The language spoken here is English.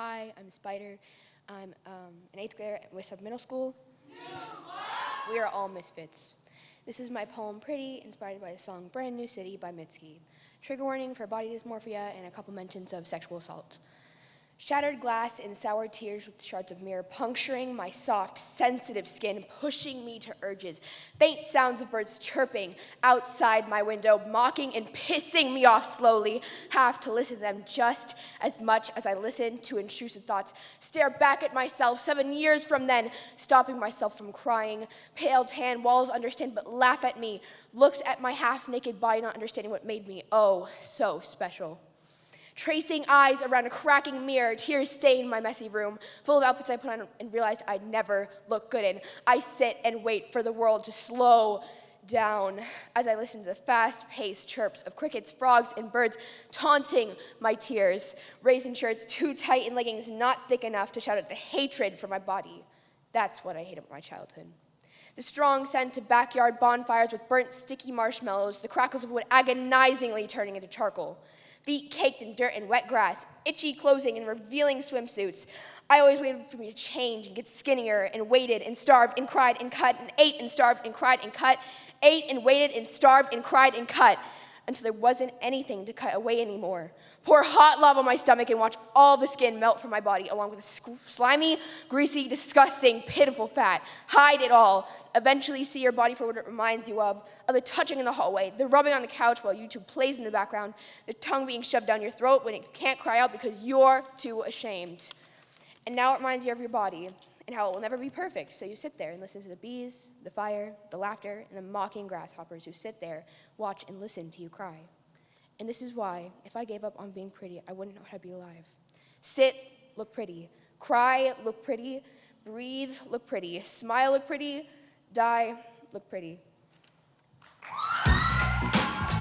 Hi, I'm Spider. I'm um, an eighth grader at West Side Middle School. We are all misfits. This is my poem Pretty, inspired by the song Brand New City by Mitski. Trigger warning for body dysmorphia and a couple mentions of sexual assault. Shattered glass and sour tears with shards of mirror puncturing my soft, sensitive skin, pushing me to urges. Faint sounds of birds chirping outside my window, mocking and pissing me off slowly. Have to listen to them just as much as I listen to intrusive thoughts. Stare back at myself seven years from then, stopping myself from crying. Pale tan walls understand but laugh at me. Looks at my half-naked body, not understanding what made me oh so special. Tracing eyes around a cracking mirror, tears stain my messy room, full of outfits I put on and realized I'd never look good in. I sit and wait for the world to slow down as I listen to the fast-paced chirps of crickets, frogs, and birds taunting my tears. Raisin shirts too tight and leggings not thick enough to shout out the hatred for my body. That's what I hate about my childhood. The strong scent of backyard bonfires with burnt sticky marshmallows, the crackles of wood agonizingly turning into charcoal feet caked in dirt and wet grass, itchy clothing and revealing swimsuits. I always waited for me to change and get skinnier and waited and starved and cried and cut and ate and starved and cried and cut, ate and waited and starved and cried and cut until there wasn't anything to cut away anymore. Pour hot lava on my stomach and watch all the skin melt from my body, along with the slimy, greasy, disgusting, pitiful fat. Hide it all. Eventually see your body for what it reminds you of, of the touching in the hallway, the rubbing on the couch while YouTube plays in the background, the tongue being shoved down your throat when it can't cry out because you're too ashamed. And now it reminds you of your body and how it will never be perfect. So you sit there and listen to the bees, the fire, the laughter, and the mocking grasshoppers who sit there, watch, and listen to you cry. And this is why, if I gave up on being pretty, I wouldn't know how to be alive. Sit, look pretty. Cry, look pretty. Breathe, look pretty. Smile, look pretty. Die, look pretty.